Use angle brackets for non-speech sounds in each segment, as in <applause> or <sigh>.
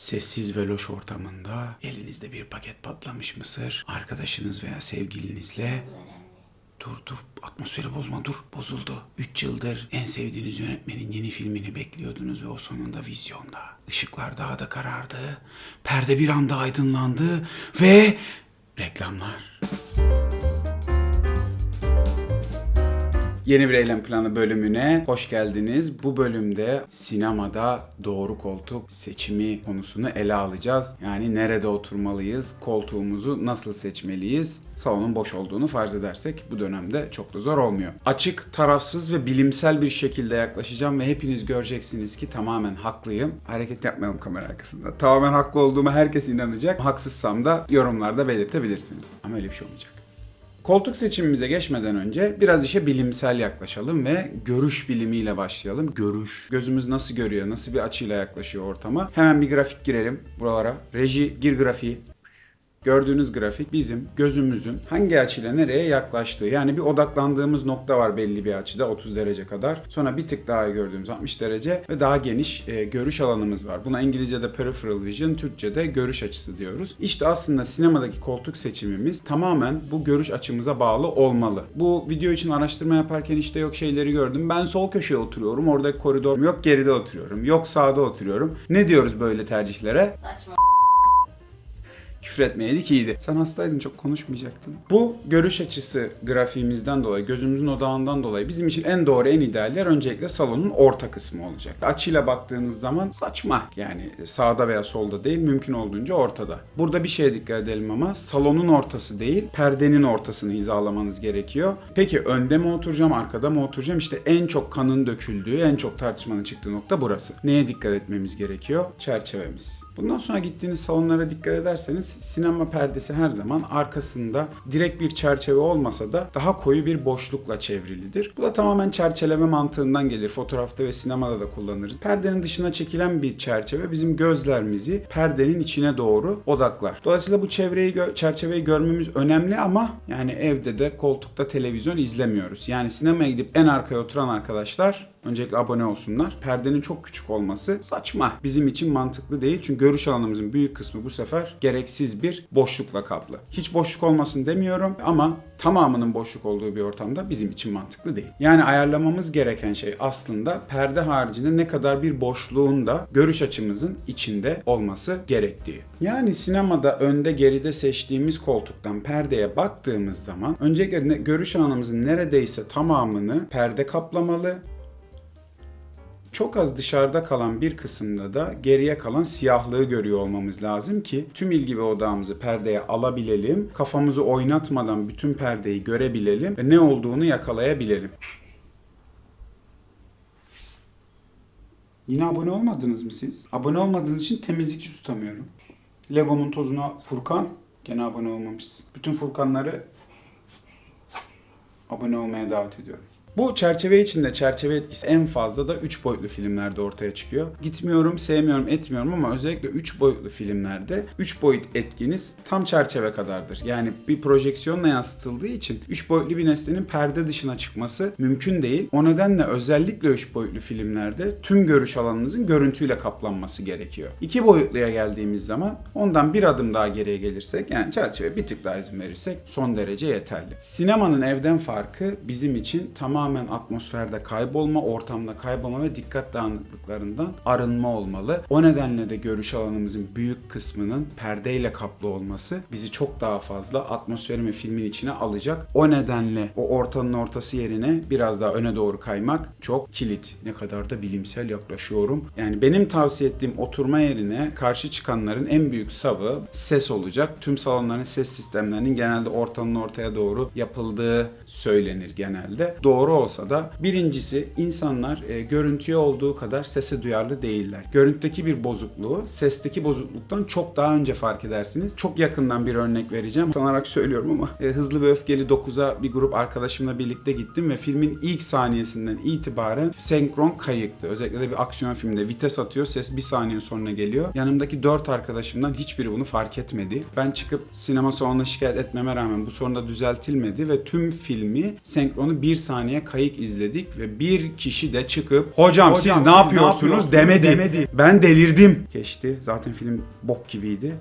Sessiz ve loş ortamında elinizde bir paket patlamış mısır, arkadaşınız veya sevgilinizle Dur dur atmosferi bozma dur bozuldu. 3 yıldır en sevdiğiniz yönetmenin yeni filmini bekliyordunuz ve o sonunda vizyonda. Işıklar daha da karardı. Perde bir anda aydınlandı ve reklamlar. Yeni bir eylem planı bölümüne hoş geldiniz. Bu bölümde sinemada doğru koltuk seçimi konusunu ele alacağız. Yani nerede oturmalıyız, koltuğumuzu nasıl seçmeliyiz? Salonun boş olduğunu farz edersek bu dönemde çok da zor olmuyor. Açık, tarafsız ve bilimsel bir şekilde yaklaşacağım ve hepiniz göreceksiniz ki tamamen haklıyım. Hareket yapmayalım kamera arkasında. Tamamen haklı olduğuma herkes inanacak. Haksızsam da yorumlarda belirtebilirsiniz. Ama öyle bir şey olmayacak. Koltuk seçimimize geçmeden önce biraz işe bilimsel yaklaşalım ve görüş bilimiyle başlayalım. Görüş. Gözümüz nasıl görüyor, nasıl bir açıyla yaklaşıyor ortama. Hemen bir grafik girelim buralara. Reji gir grafiği. Gördüğünüz grafik bizim gözümüzün hangi açıyla nereye yaklaştığı. Yani bir odaklandığımız nokta var belli bir açıda 30 derece kadar. Sonra bir tık daha gördüğümüz 60 derece ve daha geniş e, görüş alanımız var. Buna İngilizce'de peripheral vision, Türkçe'de görüş açısı diyoruz. İşte aslında sinemadaki koltuk seçimimiz tamamen bu görüş açımıza bağlı olmalı. Bu video için araştırma yaparken işte yok şeyleri gördüm. Ben sol köşeye oturuyorum. Oradaki koridor yok geride oturuyorum. Yok sağda oturuyorum. Ne diyoruz böyle tercihlere? Saçma. Küfür etmeyeydik iyiydi. Sen hastaydın çok konuşmayacaktın. Bu görüş açısı grafiğimizden dolayı, gözümüzün odağından dolayı bizim için en doğru, en ideal yer öncelikle salonun orta kısmı olacak. Açıyla baktığınız zaman saçma. Yani sağda veya solda değil, mümkün olduğunca ortada. Burada bir şeye dikkat edelim ama salonun ortası değil, perdenin ortasını hizalamanız gerekiyor. Peki önde mi oturacağım, arkada mı oturacağım? İşte en çok kanın döküldüğü, en çok tartışmanın çıktığı nokta burası. Neye dikkat etmemiz gerekiyor? Çerçevemiz. Bundan sonra gittiğiniz salonlara dikkat ederseniz sinema perdesi her zaman arkasında direkt bir çerçeve olmasa da daha koyu bir boşlukla çevrilidir. Bu da tamamen çerçeleme mantığından gelir. Fotoğrafta ve sinemada da kullanırız. Perdenin dışına çekilen bir çerçeve bizim gözlerimizi perdenin içine doğru odaklar. Dolayısıyla bu çevreyi gö- çerçeveyi görmemiz önemli ama yani evde de koltukta televizyon izlemiyoruz. Yani sinemaya gidip en arkaya oturan arkadaşlar Öncelikle abone olsunlar. Perdenin çok küçük olması saçma. Bizim için mantıklı değil. Çünkü görüş alanımızın büyük kısmı bu sefer gereksiz bir boşlukla kaplı. Hiç boşluk olmasın demiyorum ama tamamının boşluk olduğu bir ortamda bizim için mantıklı değil. Yani ayarlamamız gereken şey aslında perde haricinde ne kadar bir boşluğun da görüş açımızın içinde olması gerektiği. Yani sinemada önde geride seçtiğimiz koltuktan perdeye baktığımız zaman öncelikle görüş alanımızın neredeyse tamamını perde kaplamalı çok az dışarıda kalan bir kısımda da geriye kalan siyahlığı görüyor olmamız lazım ki tüm ilgi ve odağımızı perdeye alabilelim, kafamızı oynatmadan bütün perdeyi görebilelim ve ne olduğunu yakalayabilelim. Yine abone olmadınız mı siz? Abone olmadığınız için temizlikçi tutamıyorum. Lego'nun tozuna Furkan gene abone olmamışsın. Bütün Furkanları abone olmaya davet ediyorum. Bu çerçeve içinde çerçeve etkisi en fazla da 3 boyutlu filmlerde ortaya çıkıyor. Gitmiyorum, sevmiyorum, etmiyorum ama özellikle 3 boyutlu filmlerde 3 boyut etkiniz tam çerçeve kadardır. Yani bir projeksiyonla yansıtıldığı için 3 boyutlu bir nesnenin perde dışına çıkması mümkün değil. O nedenle özellikle 3 boyutlu filmlerde tüm görüş alanınızın görüntüyle kaplanması gerekiyor. 2 boyutluya geldiğimiz zaman ondan bir adım daha geriye gelirsek yani çerçeve bir tık daha izin verirsek son derece yeterli. Sinemanın evden farkı bizim için tamamen atmosferde kaybolma, ortamda kaybolma ve dikkat dağınıklıklarından arınma olmalı. O nedenle de görüş alanımızın büyük kısmının perdeyle kaplı olması bizi çok daha fazla atmosferin ve filmin içine alacak. O nedenle o ortanın ortası yerine biraz daha öne doğru kaymak çok kilit. Ne kadar da bilimsel yaklaşıyorum. Yani benim tavsiye ettiğim oturma yerine karşı çıkanların en büyük savı ses olacak. Tüm salonların ses sistemlerinin genelde ortanın ortaya doğru yapıldığı söylenir genelde. Doğru olsa da birincisi insanlar e, görüntüye olduğu kadar sese duyarlı değiller. Görüntüdeki bir bozukluğu sesteki bozukluktan çok daha önce fark edersiniz. Çok yakından bir örnek vereceğim. Utanarak söylüyorum ama e, Hızlı ve Öfkeli 9'a bir grup arkadaşımla birlikte gittim ve filmin ilk saniyesinden itibaren senkron kayıktı. Özellikle de bir aksiyon filmde vites atıyor ses bir saniye sonra geliyor. Yanımdaki 4 arkadaşımdan hiçbiri bunu fark etmedi. Ben çıkıp sinema salonuna şikayet etmeme rağmen bu sorun da düzeltilmedi ve tüm filmi senkronu bir saniye saniye kayık izledik ve bir kişi de çıkıp hocam, siz, siz ne ne yapıyorsunuz, yapıyorsunuz?" demedi. demedi. Ben delirdim. Geçti. Zaten film bok gibiydi.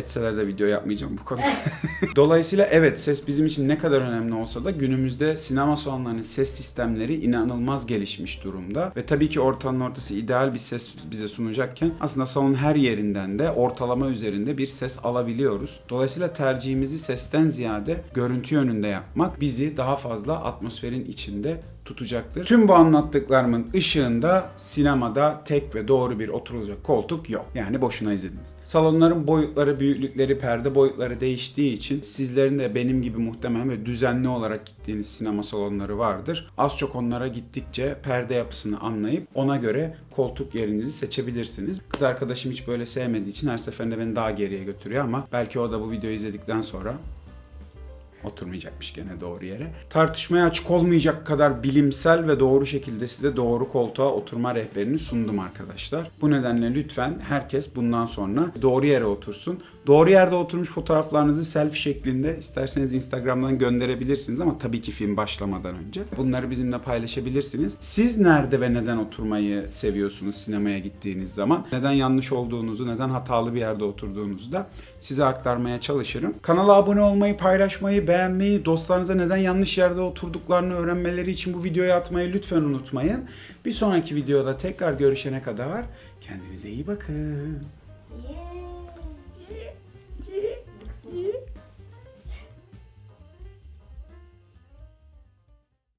Etseler de video yapmayacağım bu konuda. <laughs> Dolayısıyla evet ses bizim için ne kadar önemli olsa da günümüzde sinema salonlarının ses sistemleri inanılmaz gelişmiş durumda. Ve tabii ki ortanın ortası ideal bir ses bize sunacakken aslında salonun her yerinden de ortalama üzerinde bir ses alabiliyoruz. Dolayısıyla tercihimizi sesten ziyade görüntü yönünde yapmak bizi daha fazla atmosferin içinde tutacaktır. Tüm bu anlattıklarımın ışığında sinemada tek ve doğru bir oturulacak koltuk yok. Yani boşuna izlediniz. Salonların boyutları, büyüklükleri, perde boyutları değiştiği için sizlerin de benim gibi muhtemelen ve düzenli olarak gittiğiniz sinema salonları vardır. Az çok onlara gittikçe perde yapısını anlayıp ona göre koltuk yerinizi seçebilirsiniz. Kız arkadaşım hiç böyle sevmediği için her seferinde beni daha geriye götürüyor ama belki o da bu videoyu izledikten sonra oturmayacakmış gene doğru yere. Tartışmaya açık olmayacak kadar bilimsel ve doğru şekilde size doğru koltuğa oturma rehberini sundum arkadaşlar. Bu nedenle lütfen herkes bundan sonra doğru yere otursun. Doğru yerde oturmuş fotoğraflarınızı selfie şeklinde isterseniz Instagram'dan gönderebilirsiniz ama tabii ki film başlamadan önce. Bunları bizimle paylaşabilirsiniz. Siz nerede ve neden oturmayı seviyorsunuz sinemaya gittiğiniz zaman? Neden yanlış olduğunuzu, neden hatalı bir yerde oturduğunuzu da size aktarmaya çalışırım. Kanala abone olmayı, paylaşmayı, beğenmeyi, dostlarınıza neden yanlış yerde oturduklarını öğrenmeleri için bu videoyu atmayı lütfen unutmayın. Bir sonraki videoda tekrar görüşene kadar kendinize iyi bakın. Yeah.